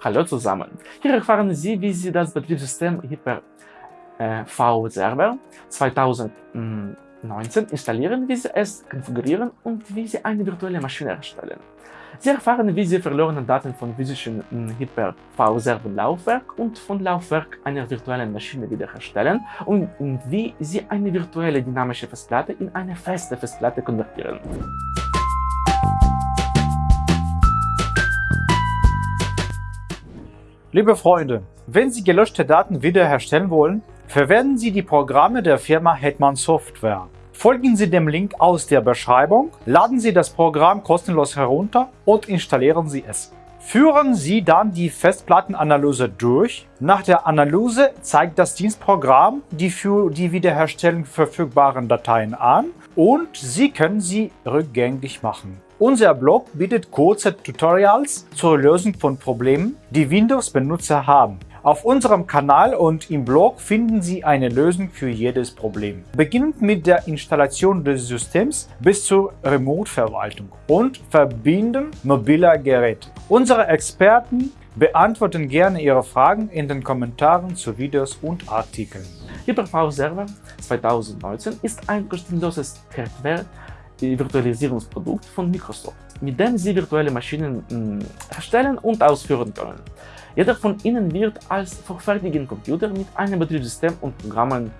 Hallo zusammen! Hier erfahren Sie, wie Sie das Betriebssystem Hyper-V Server 2019 installieren, wie Sie es konfigurieren und wie Sie eine virtuelle Maschine erstellen. Sie erfahren, wie Sie verlorene Daten von physischen Hyper-V-Server-Laufwerk und von Laufwerk einer virtuellen Maschine wiederherstellen und wie Sie eine virtuelle dynamische Festplatte in eine feste Festplatte konvertieren. Liebe Freunde, wenn Sie gelöschte Daten wiederherstellen wollen, verwenden Sie die Programme der Firma Hetman Software. Folgen Sie dem Link aus der Beschreibung, laden Sie das Programm kostenlos herunter und installieren Sie es. Führen Sie dann die Festplattenanalyse durch. Nach der Analyse zeigt das Dienstprogramm die für die Wiederherstellung verfügbaren Dateien an und Sie können sie rückgängig machen. Unser Blog bietet kurze Tutorials zur Lösung von Problemen, die Windows-Benutzer haben. Auf unserem Kanal und im Blog finden Sie eine Lösung für jedes Problem. Beginnend mit der Installation des Systems bis zur Remote-Verwaltung und Verbinden mobiler Geräte. Unsere Experten beantworten gerne Ihre Fragen in den Kommentaren zu Videos und Artikeln. Hyper-V Server 2019 ist ein kostenloses Hardware Virtualisierungsprodukt von Microsoft, mit dem Sie virtuelle Maschinen mh, erstellen und ausführen können. Jeder von ihnen wird als vorfertigen Computer mit einem Betriebssystem und Programmen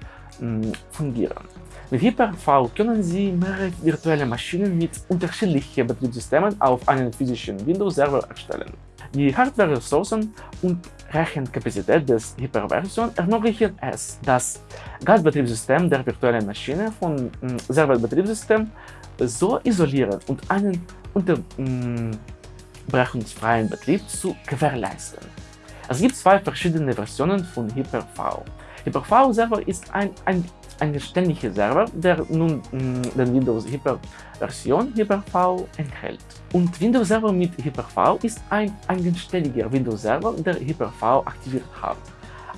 mh, fungieren. Mit Hyper-V können Sie mehrere virtuelle Maschinen mit unterschiedlichen Betriebssystemen auf einem physischen Windows-Server erstellen. Die Hardware-Ressourcen und Rechenkapazität des Hyper-Version ermöglichen es, das Gasbetriebssystem der virtuellen Maschine vom Serverbetriebssystem so isolieren und einen unterbrechungsfreien Betrieb zu gewährleisten. Es gibt zwei verschiedene Versionen von Hyper-V. Hyper-V Server ist ein, ein eigenständiger Server, der nun den Windows Hyper Version Hyper-V enthält. Und Windows Server mit Hyper-V ist ein eigenständiger Windows Server, der Hyper-V aktiviert hat.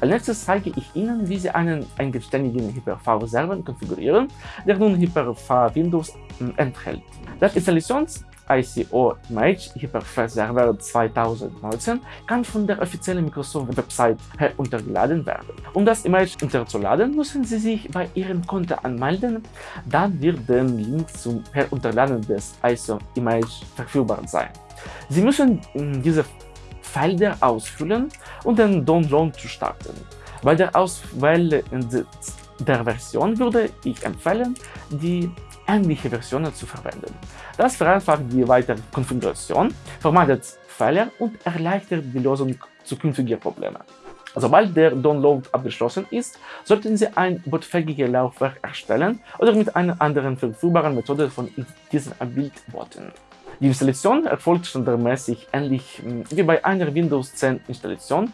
Als nächstes zeige ich Ihnen, wie Sie einen eigenständigen Hyper-V-Server konfigurieren, der nun Hyper-V Windows enthält. Das Installations ICO Image Hyper-V Server 2019 kann von der offiziellen Microsoft-Website heruntergeladen werden. Um das Image herunterzuladen, müssen Sie sich bei Ihrem Konto anmelden, dann wird der Link zum Herunterladen des ISO Image verfügbar sein. Sie müssen diese Felder ausfüllen und den Download zu starten. Bei der Auswahl der Version würde ich empfehlen, die ähnliche Versionen zu verwenden. Das vereinfacht die weitere Konfiguration, vermeidet Fehler und erleichtert die Lösung zukünftiger Probleme. Sobald der Download abgeschlossen ist, sollten Sie ein bootfähiges Laufwerk erstellen oder mit einer anderen verfügbaren Methode von diesem Bild booten. Die Installation erfolgt standardmäßig ähnlich hm, wie bei einer Windows 10 Installation.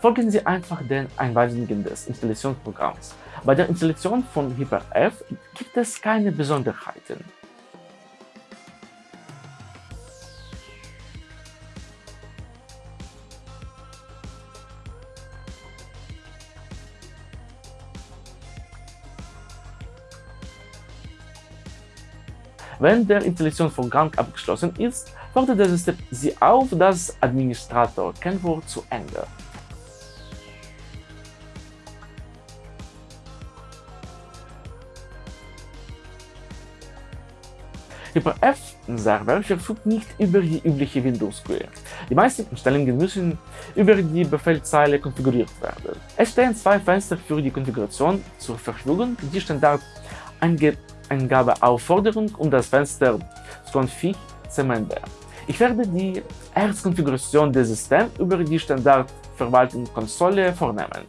Folgen Sie einfach den Einweisungen des Installationsprogramms. Bei der Installation von Hyper-F gibt es keine Besonderheiten. Wenn der Installationsvorgang abgeschlossen ist, fordert das System Sie auf, das Administrator-Kennwort zu ändern. Hyper-F-Server verfügt nicht über die übliche Windows-GUI. Die meisten Einstellungen müssen über die Befehlszeile konfiguriert werden. Es stehen zwei Fenster für die Konfiguration zur Verfügung, die Standard Eingabeaufforderung und das Fenster Config CMD. Ich werde die Erstkonfiguration des Systems über die Standardverwaltungskonsole vornehmen.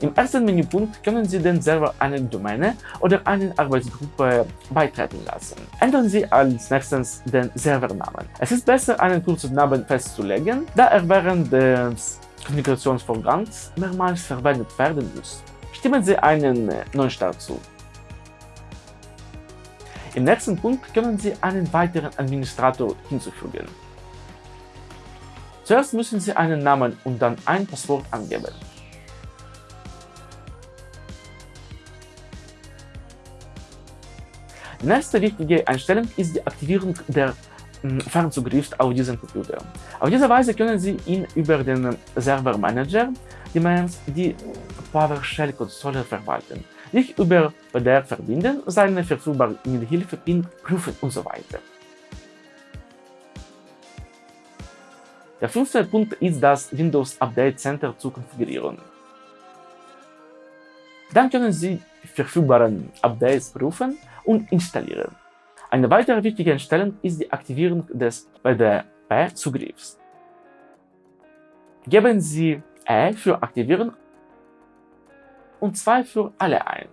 Im ersten Menüpunkt können Sie den Server einer Domäne oder einer Arbeitsgruppe beitreten lassen. Ändern Sie als nächstes den Servernamen. Es ist besser, einen kurzen Namen festzulegen, da er während des Konfigurationsvorgangs mehrmals verwendet werden muss. Stimmen Sie einen Neustart zu. Im nächsten Punkt können Sie einen weiteren Administrator hinzufügen. Zuerst müssen Sie einen Namen und dann ein Passwort angeben. Die nächste wichtige Einstellung ist die Aktivierung der hm, Fernzugriffs auf diesen Computer. Auf diese Weise können Sie ihn über den Server Manager die PowerShell-Konsole verwalten, sich über PDR verbinden, seine verfügbare Hilfe PIN prüfen und so weiter. Der fünfte Punkt ist das Windows Update Center zu konfigurieren. Dann können Sie verfügbaren Updates prüfen und installieren. Eine weitere wichtige Einstellung ist die Aktivierung des PDP-Zugriffs. Geben Sie E für Aktivieren und 2 für alle ein.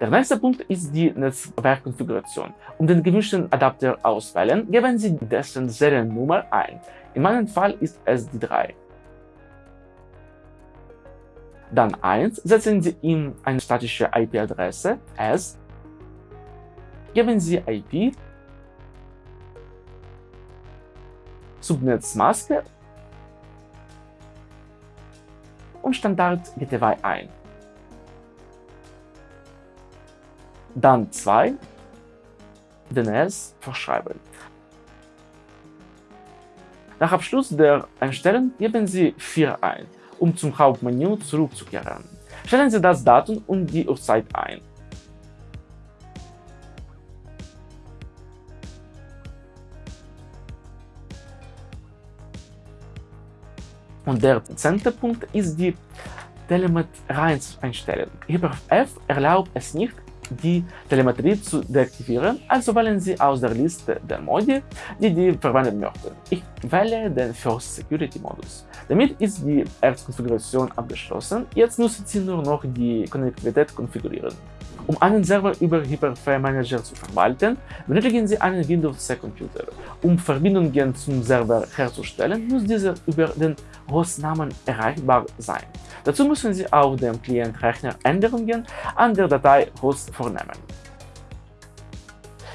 Der nächste Punkt ist die Netzwerkkonfiguration. Um den gewünschten Adapter auswählen, geben Sie dessen Seriennummer ein. In meinem Fall ist es die 3. Dann 1 setzen Sie ihm eine statische IP-Adresse S, geben Sie IP, Subnetzmaske und Standard GTY ein. Dann 2 DNS verschreiben. Nach Abschluss der Einstellung geben Sie 4 ein um zum Hauptmenü zurückzukehren. Stellen Sie das Datum und die Uhrzeit ein. Und der zehnte Punkt ist die Telemetrie-Einstellung. HyperF erlaubt es nicht, die Telemetrie zu deaktivieren, also wählen Sie aus der Liste der Modi, die Sie verwenden möchten. Ich wähle den First Security Modus. Damit ist die Erzkonfiguration abgeschlossen, jetzt müssen Sie nur noch die Konnektivität konfigurieren. Um einen Server über Hyper-V Manager zu verwalten, benötigen Sie einen Windows C Computer. Um Verbindungen zum Server herzustellen, muss dieser über den Hostnamen erreichbar sein. Dazu müssen Sie auf dem Client-Rechner Änderungen an der Datei Host vornehmen.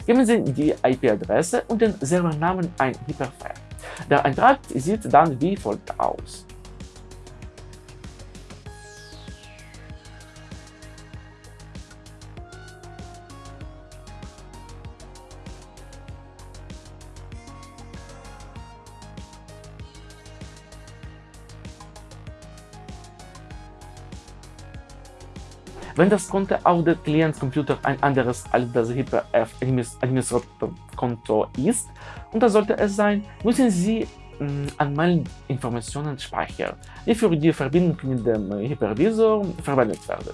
Geben Sie die IP-Adresse und den Servernamen ein Hyper-V. Der Eintrag sieht dann wie folgt aus. Wenn das Konto auf dem Client-Computer ein anderes als das HyperF-Administrator-Konto ist, und das sollte es sein, müssen Sie mh, Anmeldinformationen speichern, die für die Verbindung mit dem Hypervisor verwendet werden.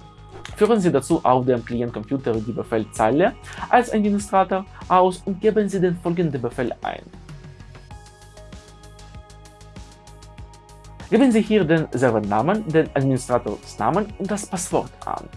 Führen Sie dazu auf dem Client-Computer die Befehlzeile als Administrator aus und geben Sie den folgenden Befehl ein. Geben Sie hier den Servernamen, den Administratorsnamen und das Passwort an.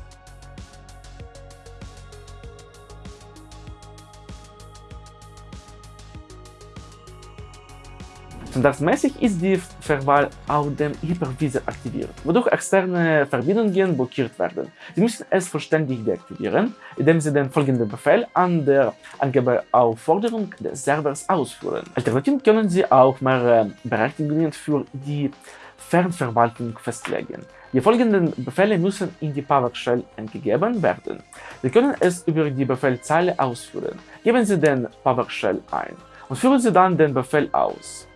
Standardmäßig ist die Verwahl auf dem Hypervisor aktiviert, wodurch externe Verbindungen blockiert werden. Sie müssen es vollständig deaktivieren, indem Sie den folgenden Befehl an der Angabeaufforderung des Servers ausführen. Alternativ können Sie auch mehrere Berechtigungen für die Fernverwaltung festlegen. Die folgenden Befehle müssen in die PowerShell eingegeben werden. Sie können es über die Befehlzeile ausführen. Geben Sie den PowerShell ein und führen Sie dann den Befehl aus.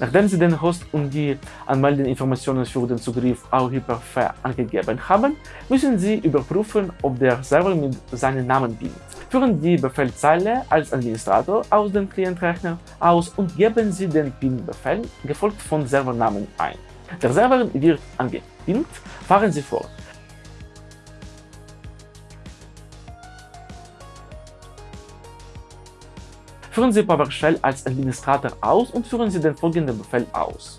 Nachdem Sie den Host und die Anmeldeinformationen für den Zugriff auf Hyper-V angegeben haben, müssen Sie überprüfen, ob der Server mit seinem Namen dient. Führen die Befehlzeile als Administrator aus dem Klientrechner aus und geben Sie den PIN-Befehl, gefolgt von Servernamen, ein. Der Server wird angepinnt, fahren Sie fort. Führen Sie PowerShell als Administrator aus und führen Sie den folgenden Befehl aus.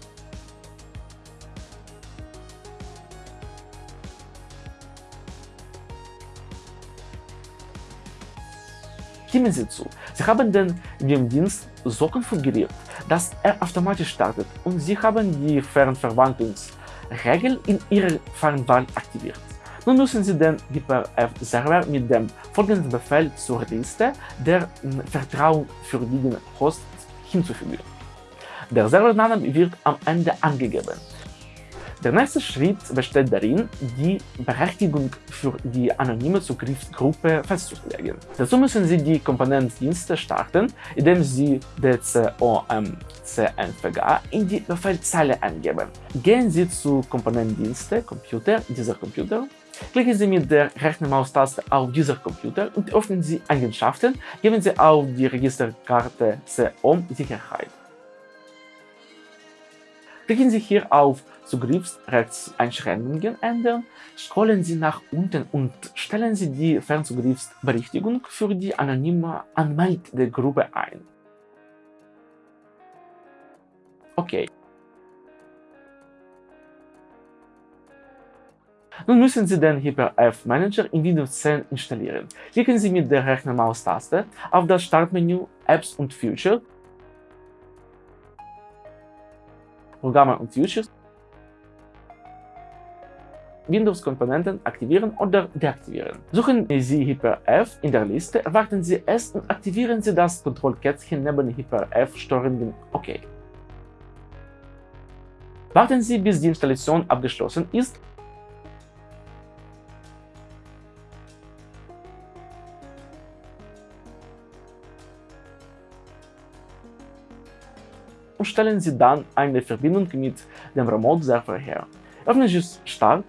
Stimmen Sie zu, Sie haben den VM-Dienst so konfiguriert, dass er automatisch startet und Sie haben die Fernverwaltungsregel in Ihrer Fernwahl aktiviert. Nun müssen Sie den Hyper-F-Server mit dem folgenden Befehl zur Liste der vertrauenswürdigen Hosts hinzufügen. Der Servername wird am Ende angegeben. Der nächste Schritt besteht darin, die Berechtigung für die anonyme Zugriffsgruppe festzulegen. Dazu müssen Sie die Komponentendienste starten, indem Sie dcomcnvg in die Befehlzeile eingeben. Gehen Sie zu Komponentendienste Computer dieser Computer Klicken Sie mit der rechten Maustaste auf dieser Computer und öffnen Sie Eigenschaften, geben Sie auf die Registerkarte COM Sicherheit. Klicken Sie hier auf Zugriffsrechtseinschränkungen ändern, scrollen Sie nach unten und stellen Sie die Fernzugriffsberechtigung für die anonyme Anmeldegruppe ein. Okay. Nun müssen Sie den Hyper-F Manager in Windows 10 installieren. Klicken Sie mit der rechten Maustaste auf das Startmenü Apps und Features, Programme und Features, Windows-Komponenten aktivieren oder deaktivieren. Suchen Sie Hyper-F in der Liste, erwarten Sie es und aktivieren Sie das Kontrollkätzchen neben Hyper-F-Steuerungen OK. Warten Sie, bis die Installation abgeschlossen ist stellen Sie dann eine Verbindung mit dem Remote-Server her. Öffnen Sie Start,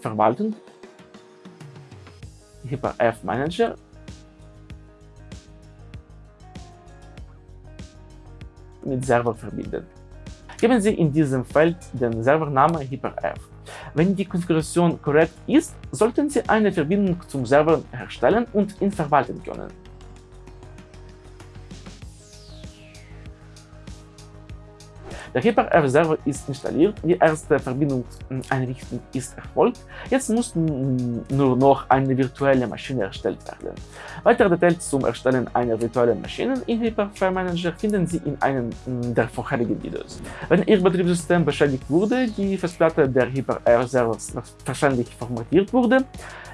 Verwaltung, Hyper-F Manager mit Server verbinden. Geben Sie in diesem Feld den Servernamen Hyper-F. Wenn die Konfiguration korrekt ist, sollten Sie eine Verbindung zum Server herstellen und ihn verwalten können. Der Hyper-R-Server ist installiert, die erste Verbindungseinrichtung ist erfolgt, jetzt muss nur noch eine virtuelle Maschine erstellt werden. Weitere Details zum Erstellen einer virtuellen Maschine in Hyper-R Manager finden Sie in einem der vorherigen Videos. Wenn Ihr Betriebssystem beschädigt wurde, die Festplatte der Hyper-R-Servers wahrscheinlich formatiert wurde,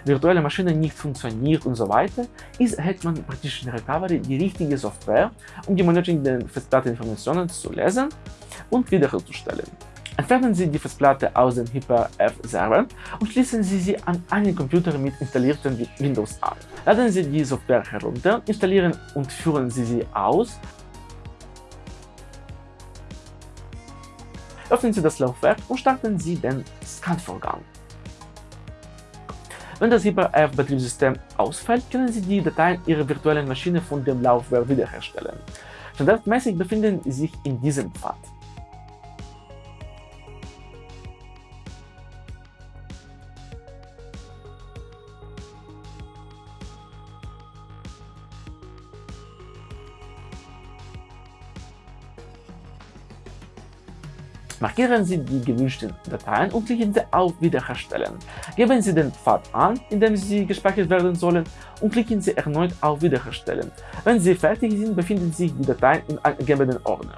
virtuelle Maschine nicht funktioniert und so weiter, ist Hetman Partition Recovery die richtige Software, um die benötigten Festplatteninformationen zu lesen und wiederherzustellen. Entfernen Sie die Festplatte aus dem Hyper-F-Server und schließen Sie sie an einen Computer mit installiertem Windows an. Laden Sie die Software herunter, installieren und führen Sie sie aus. Öffnen Sie das Laufwerk und starten Sie den Scan-Vorgang. Wenn das Hyper-F-Betriebssystem ausfällt, können Sie die Dateien Ihrer virtuellen Maschine von dem Laufwerk wiederherstellen. Standardmäßig befinden sie sich in diesem Pfad. Markieren Sie die gewünschten Dateien und klicken Sie auf Wiederherstellen. Geben Sie den Pfad an, in dem sie gespeichert werden sollen und klicken Sie erneut auf Wiederherstellen. Wenn Sie fertig sind, befinden sich die Dateien im angegebenen Ordner.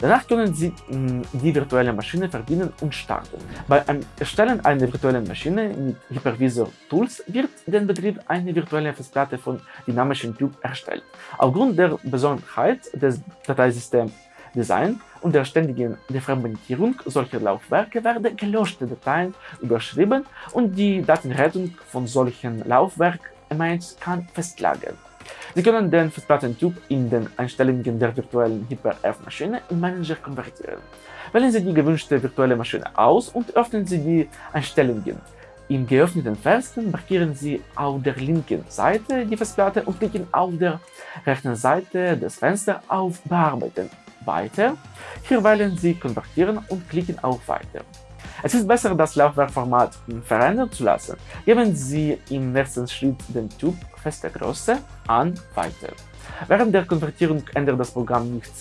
Danach können Sie mh, die virtuelle Maschine verbinden und starten. Beim Erstellen einer virtuellen Maschine mit Hypervisor Tools wird den Betrieb einer virtuellen Festplatte von dynamischen Typ erstellt. Aufgrund der Besonderheit des Dateisystems Design und der ständigen Defragmentierung solcher Laufwerke werden gelöschte Dateien überschrieben und die Datenrettung von solchen Laufwerk-Emails kann festlagern. Sie können den Festplattentyp in den Einstellungen der virtuellen Hyper-F-Maschine in Manager konvertieren. Wählen Sie die gewünschte virtuelle Maschine aus und öffnen Sie die Einstellungen. Im geöffneten Fenster markieren Sie auf der linken Seite die Festplatte und klicken auf der rechten Seite des Fensters auf Bearbeiten weiter. Hier wählen Sie Konvertieren und klicken auf Weiter. Es ist besser, das Laufwerkformat verändern zu lassen. Geben Sie im nächsten Schritt den Typ feste Größe an Weiter. Während der Konvertierung ändert das Programm nicht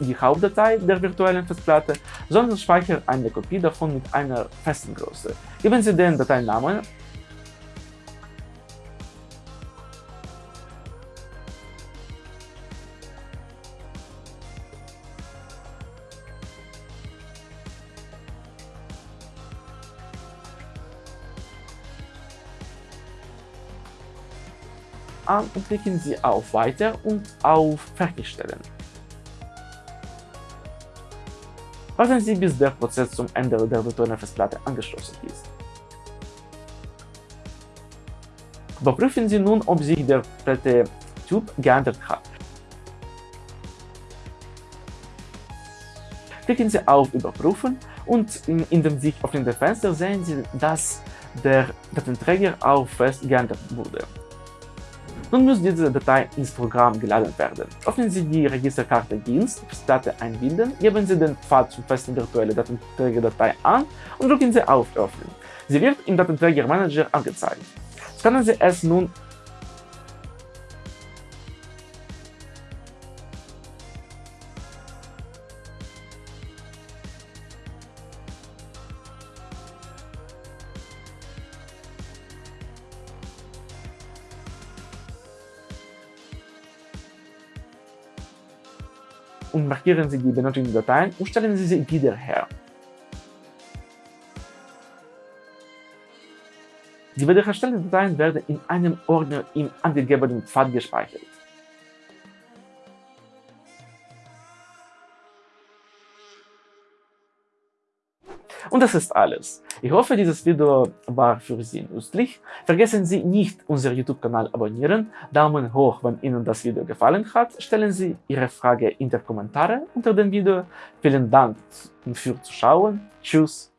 die Hauptdatei der virtuellen Festplatte, sondern speichert eine Kopie davon mit einer festen Größe. Geben Sie den Dateinamen an und klicken Sie auf Weiter und auf Fertigstellen. Warten Sie, bis der Prozess zum Ende der virtuellen Festplatte angeschlossen ist. Überprüfen Sie nun, ob sich der Platte-Typ geändert hat. Klicken Sie auf Überprüfen und in dem sich öffnenden Fenster sehen Sie, dass der Datenträger auf Fest geändert wurde. Nun muss diese Datei ins Programm geladen werden. Öffnen Sie die Registerkarte Dienst, Festplatte einbinden, geben Sie den Pfad zur festen virtuellen Datenträgerdatei an und drücken Sie auf Öffnen. Sie wird im Datenträgermanager angezeigt. Scannen Sie es nun markieren Sie die benötigten Dateien und stellen Sie sie wieder her. Die wiederhergestellten Dateien werden in einem Ordner im angegebenen Pfad gespeichert. Und das ist alles. Ich hoffe, dieses Video war für Sie nützlich. Vergessen Sie nicht, unseren YouTube-Kanal abonnieren, Daumen hoch, wenn Ihnen das Video gefallen hat, stellen Sie Ihre Frage in die Kommentare unter dem Video. Vielen Dank für Zuschauen. Tschüss.